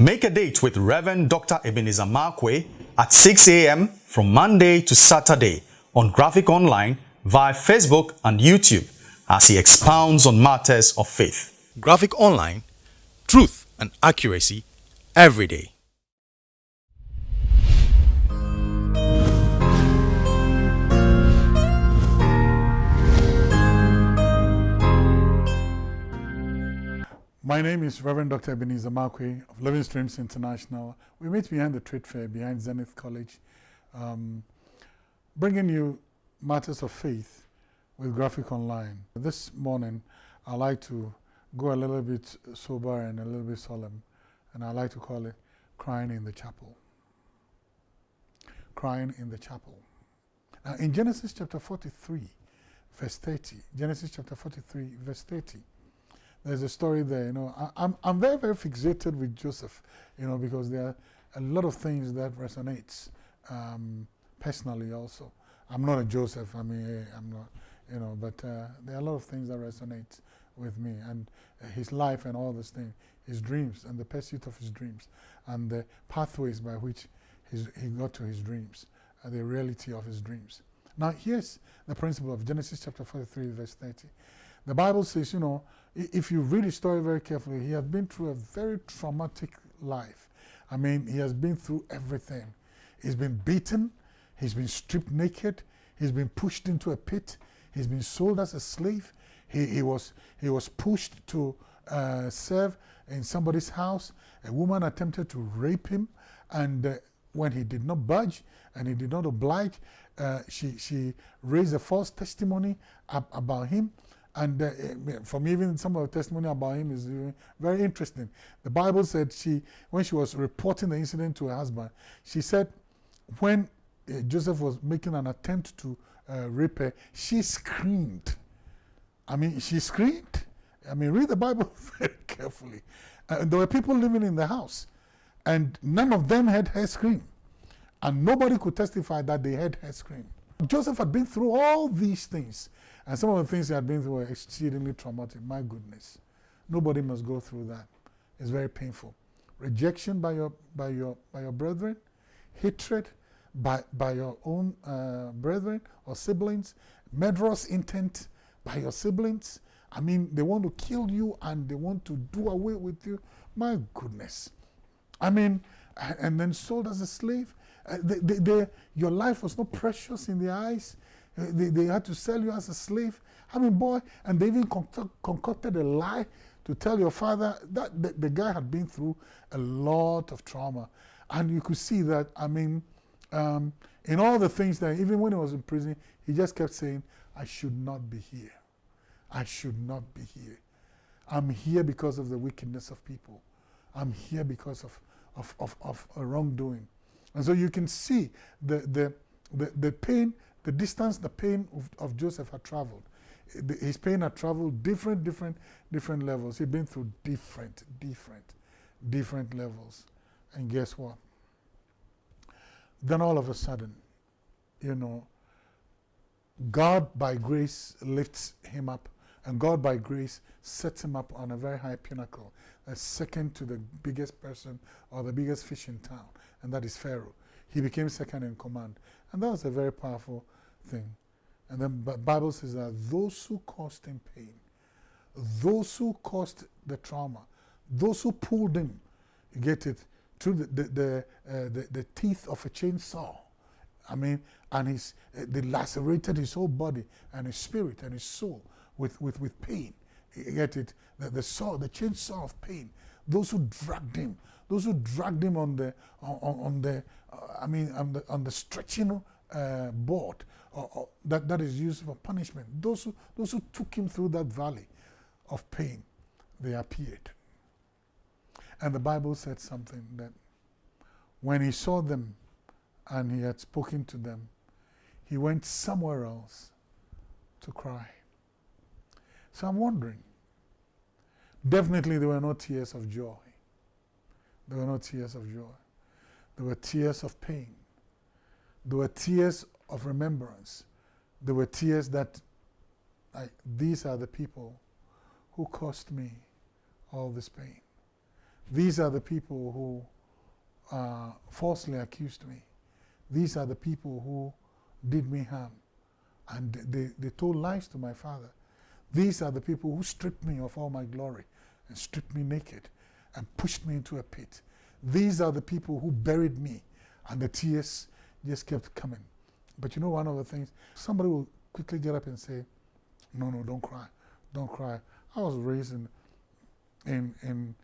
Make a date with Reverend Dr. Ebenezer Markwei at 6 a.m. from Monday to Saturday on Graphic Online via Facebook and YouTube as he expounds on matters of faith. Graphic Online, truth and accuracy every day. My name is Reverend Dr. Ebenezer Markwei of Living Streams International. We meet behind the trade fair, behind Zenith College, um, bringing you matters of faith with Graphic Online. This morning, I like to go a little bit sober and a little bit solemn, and I like to call it Crying in the Chapel. Crying in the Chapel. Now, in Genesis chapter 43, verse 30, Genesis chapter 43, verse 30, there's a story there. You know, I, am I'm very very fixated with Joseph. You know, because there are a lot of things that resonates um, personally. Also, I'm not a Joseph. I mean, eh, I'm not. You know, but uh, there are a lot of things that resonate with me and uh, his life and all this thing, his dreams and the pursuit of his dreams and the pathways by which he got to his dreams, uh, the reality of his dreams. Now, here's the principle of Genesis chapter 43, verse 30. The Bible says, you know, if you read his story very carefully, he has been through a very traumatic life. I mean, he has been through everything. He's been beaten, he's been stripped naked, he's been pushed into a pit, he's been sold as a slave, he, he, was, he was pushed to uh, serve in somebody's house. A woman attempted to rape him, and uh, when he did not budge and he did not oblige, uh, she, she raised a false testimony ab about him. And uh, from even some of the testimony about him is very interesting. The Bible said she, when she was reporting the incident to her husband, she said when uh, Joseph was making an attempt to uh, rape her, she screamed. I mean, she screamed. I mean, read the Bible very carefully. There were people living in the house, and none of them had her scream. And nobody could testify that they had her scream. Joseph had been through all these things. And some of the things he had been through were exceedingly traumatic. My goodness. Nobody must go through that. It's very painful. Rejection by your, by your, by your brethren, hatred by, by your own uh, brethren or siblings, murderous intent by your siblings. I mean, they want to kill you and they want to do away with you. My goodness. I mean, and then sold as a slave. Uh, they, they, they, your life was not precious in their eyes. They, they had to sell you as a slave. I mean, boy, and they even concocted a lie to tell your father that the, the, guy had been through a lot of trauma. And you could see that, I mean, um, in all the things that, even when he was in prison, he just kept saying, I should not be here. I should not be here. I'm here because of the wickedness of people. I'm here because of, of, of, of wrongdoing. And so you can see the, the, the, the pain the distance, the pain of, of Joseph had traveled. His pain had traveled different, different, different levels. He'd been through different, different, different levels. And guess what? Then all of a sudden, you know, God by grace lifts him up, and God by grace sets him up on a very high pinnacle, second to the biggest person or the biggest fish in town, and that is Pharaoh. He became second in command. And that was a very powerful thing. And then the Bible says that those who caused him pain, those who caused the trauma, those who pulled him, you get it, through the, the, the, uh, the, the, teeth of a chainsaw. I mean, and his, uh, they lacerated his whole body and his spirit and his soul with, with, with pain. You get it? The, the saw, the chainsaw of pain. Those who dragged him, those who dragged him on the, on, on the, uh, I mean, on the, on the stretching uh, board, or, or that, that is used for punishment. Those who, those who took him through that valley of pain, they appeared. And the Bible said something that when he saw them and he had spoken to them, he went somewhere else to cry. So I'm wondering, definitely there were no tears of joy. There were no tears of joy. There were tears of pain. There were tears of remembrance. There were tears that I, these are the people who caused me all this pain. These are the people who uh, falsely accused me. These are the people who did me harm. And they, they told lies to my father. These are the people who stripped me of all my glory and stripped me naked and pushed me into a pit. These are the people who buried me and the tears just kept coming. But you know one of the things, somebody will quickly get up and say, no, no, don't cry, don't cry. I was raised in, in, in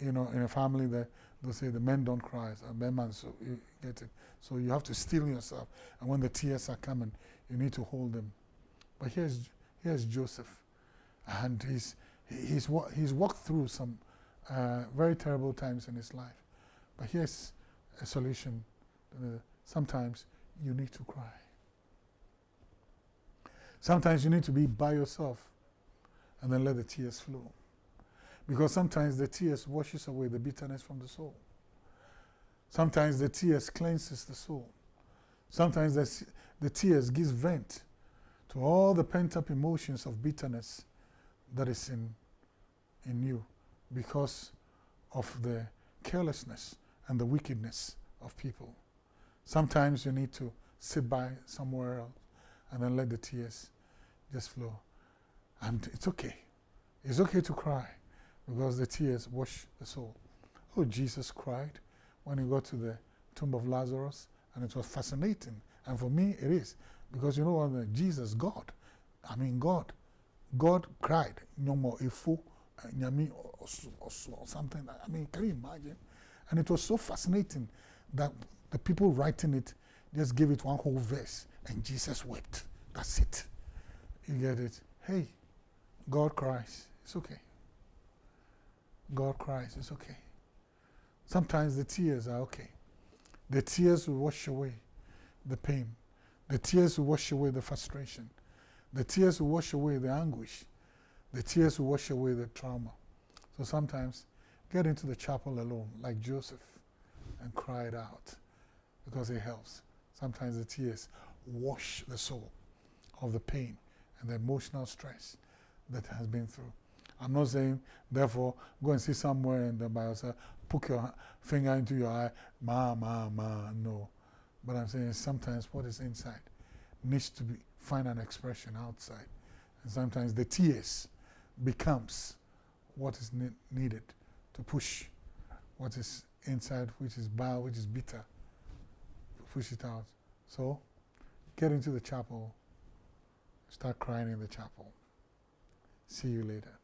you know, in a family that they'll say the men don't cry, so men man, so you get it. So you have to steel yourself. And when the tears are coming, you need to hold them. But here's, here's Joseph. And he's, he's, he's walked through some uh, very terrible times in his life. But here's a solution. Uh, sometimes you need to cry. Sometimes you need to be by yourself and then let the tears flow. Because sometimes the tears washes away the bitterness from the soul. Sometimes the tears cleanses the soul. Sometimes the, the tears gives vent to all the pent-up emotions of bitterness that is in, in you because of the carelessness and the wickedness of people. Sometimes you need to sit by somewhere else and then let the tears just flow. And it's okay. It's okay to cry because the tears wash the soul. Oh, Jesus cried when he got to the tomb of Lazarus, and it was fascinating. And for me, it is because you know what? Jesus, God, I mean, God, God cried. No more ifo, eh, nyami, or something. I mean, can you imagine? And it was so fascinating that the people writing it just gave it one whole verse, and Jesus wept. That's it. You get it? Hey, God cries. It's okay. God cries. It's okay. Sometimes the tears are okay. The tears will wash away the pain. The tears will wash away the frustration. The tears will wash away the anguish. The tears will wash away the trauma. So sometimes get into the chapel alone, like Joseph, and cry it out because it helps. Sometimes the tears wash the soul of the pain and the emotional stress that has been through. I'm not saying, therefore, go and see somewhere and then by yourself, poke your finger into your eye, ma, ma, ma, no. But I'm saying sometimes what is inside needs to be, find an expression outside. And sometimes the tears becomes what is ne needed to push what is inside, which is bad, which is bitter, push it out. So, get into the chapel, start crying in the chapel. See you later.